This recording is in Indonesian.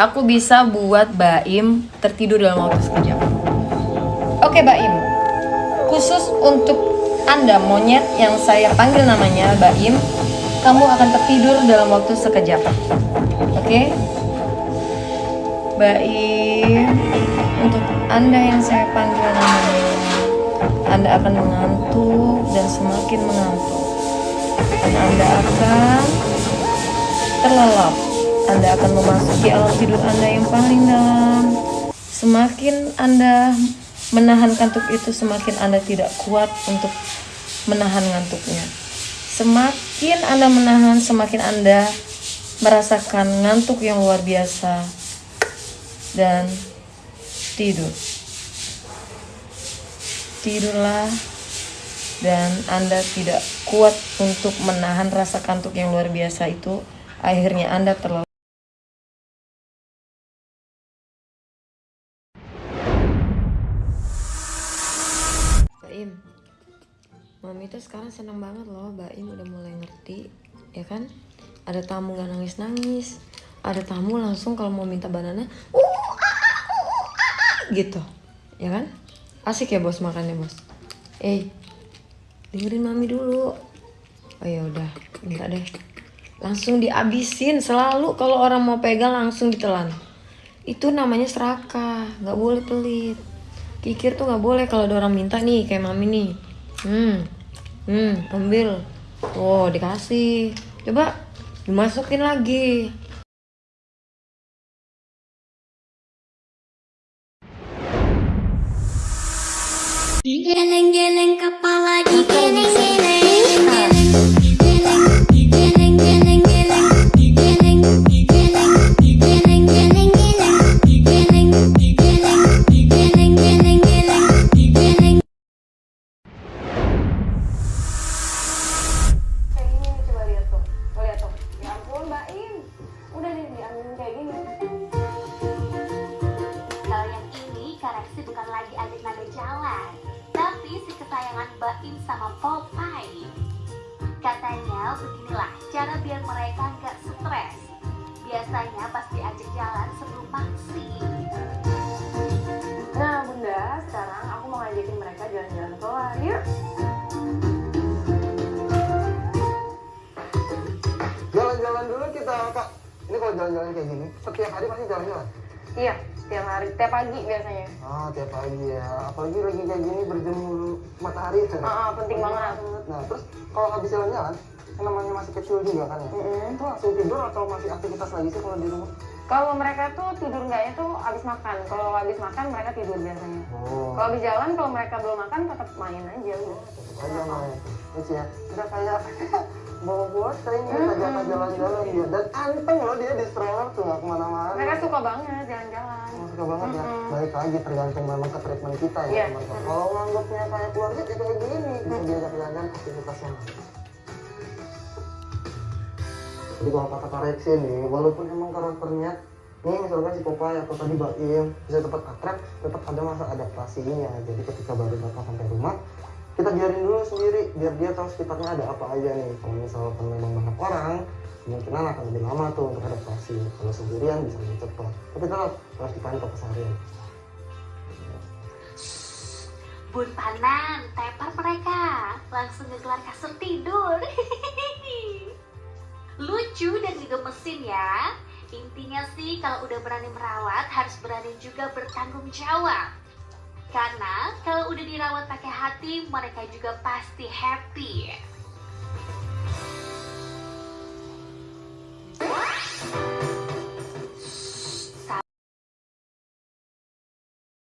aku bisa buat Baim tertidur dalam waktu sekejap. Oke Baim, khusus untuk Anda monyet yang saya panggil namanya Baim, kamu akan tertidur dalam waktu sekejap. Oke? Baim, untuk Anda yang saya panggil namanya, Anda akan mengantuk dan semakin mengantuk. Dan Anda akan terlelap. Anda akan memasuki alam tidur Anda yang paling dalam. Semakin Anda menahan kantuk itu, semakin Anda tidak kuat untuk menahan ngantuknya. Semakin Anda menahan, semakin Anda merasakan ngantuk yang luar biasa dan tidur. Tidurlah dan Anda tidak kuat untuk menahan rasa kantuk yang luar biasa itu, akhirnya Anda terlalu Mami tuh sekarang senang banget loh Baim udah mulai ngerti ya kan? Ada tamu gak nangis-nangis ada tamu langsung kalau mau minta banana uh, uh, ah, gitu ya kan? Asik ya bos makannya bos? Eh dengerin mami dulu. Oh ya udah minta deh. Langsung dihabisin selalu kalau orang mau pegang langsung ditelan. Itu namanya serakah nggak boleh pelit. Kikir tuh nggak boleh kalau ada orang minta nih kayak mami nih hmm. Hmm ambil. Oh dikasih. Coba dimasukin lagi. Geleng-geleng kepala di Katanya beginilah cara biar mereka nggak stres. Biasanya pas diajak jalan sebelum vaksin. nah bunda sekarang aku mau ngajakin mereka jalan-jalan keluar yuk Jalan-jalan dulu kita, Kak. Ini kalau jalan-jalan kayak gini, setiap hari pasti jalan-jalan. iya tiap hari tiap pagi biasanya Ah, tiap pagi ya. Apalagi lagi kayak gini berjemur matahari. kan? Ah, ah, penting banget. Nah, terus kalau habis jalan-jalan, namanya masih kecil juga kan ya. Mm-mm. Itu langsung tidur atau masih aktivitas lagi sih kalau di rumah? kalau mereka tuh tidur enggaknya tuh abis makan kalau habis makan mereka tidur biasanya Oh, kalau habis jalan kalau mereka belum makan tetap main aja udah tetap aja main. Terus ya, udah kayak bawa buat kayaknya ajak jalan-jalan dia. Dan anteng loh dia di stroller tuh nggak ke mana-mana. mereka suka banget jalan-jalan Oh, suka banget ya. Mm-mm. Balik lagi tergantung memang ke treatment kita ya Iya. teman-teman. Kalau nganggapnya kayak keluarga ya kayak gini, bisa diajak jalan aktivitasnya. Jadi kalau kata koreksi nih, walaupun emang karakternya nih misalkan si Popeye atau tadi Baim bisa tetap akrab, tetap ada masa adaptasinya. Jadi ketika baru datang sampai rumah, kita biarin dulu sendiri biar dia tahu sekitarnya ada apa aja nih. Kalau misalkan memang banyak orang, kemungkinan akan lebih lama tuh untuk adaptasi. Kalau sendirian bisa lebih cepat. Tapi tetap harus dipantau keseharian. Bun Panan, tepar mereka. Langsung ngegelar kasur Lucu dan juga mesin ya. Intinya sih kalau udah berani merawat harus berani juga bertanggung jawab. Karena kalau udah dirawat pakai hati, mereka juga pasti happy.